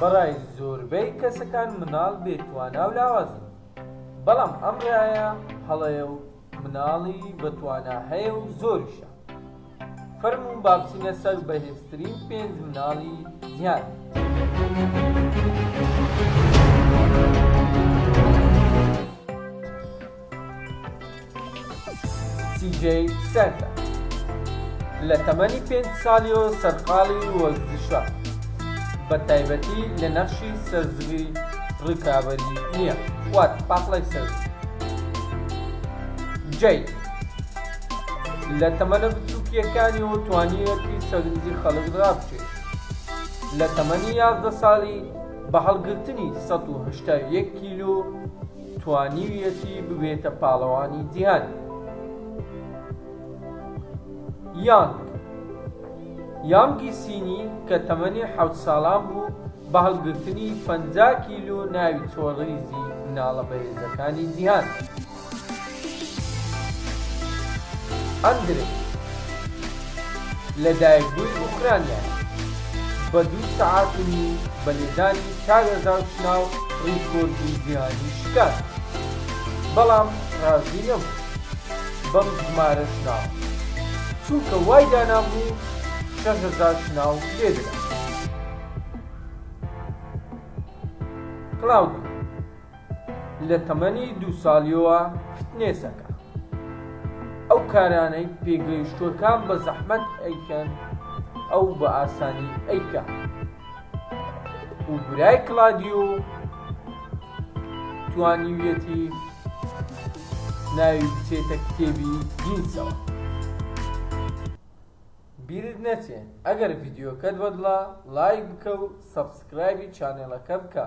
بەڕای زۆربەی کەسەکان مناڵ بێ توانا و لاوازە، بەڵام ئەم ڕایە هەڵەیە و مناڵی بە توانا هەیە و زۆریشە. فەرموون با بچینە سەر بەهێزترین پێنج مناڵی جیهان. سی جەی سەردە لە تەمەنی پێنج سالیەوە سەرقاڵی وەرزشە بە تایبەتی لە نەخشی سەرزوی ڕکابەری نیە وات پاقلەی سەرزوی جەی لە تەمەنە بچوکیەکانیەوە توانیوەتی سەرنجی خەڵک ڕابچێت لە تەمەنی یازدە ساڵی بە هەڵگرتنی سەد و هەشتا و یەک کیلۆ توانیویەتی ببێتە پاڵەوانی جیهان. یانگ یانگی سینی کە تەمەنی حەوت ساڵان بوو بە هەڵگرتنی پەنجا کیلۆ ناوی چۆڕیزی مناڵە بەهێزەکانی جیهان. ئەندرێ لە دایکبووی ئۆکرانیا بە دوو سەعات و نیو بە لێدانی چاوێزاو چناو ڕیکۆردی جیهانی شکاند بەڵام ڕازی نەبوو بەم ژمارە چناوە چونکە وای دانابوو شەش هەزار چناو لێ درا. کلاودی. لە تەمەنی دوو ساڵیەوە فتنێسەکە ئەو کارانەی پێگەیشتوەکان بە زەحمەت ئەیکەن ئەو بە ئاسانی ئەیکا و برای کلادیو توانیویەتی ناوی بچێتە کتێبی گینسەوە بیرت نەچێ ئەگەر ڤیدیۆکەت بەدڵە لایک بکە و سەبسکرایبی چانێڵەکە بکە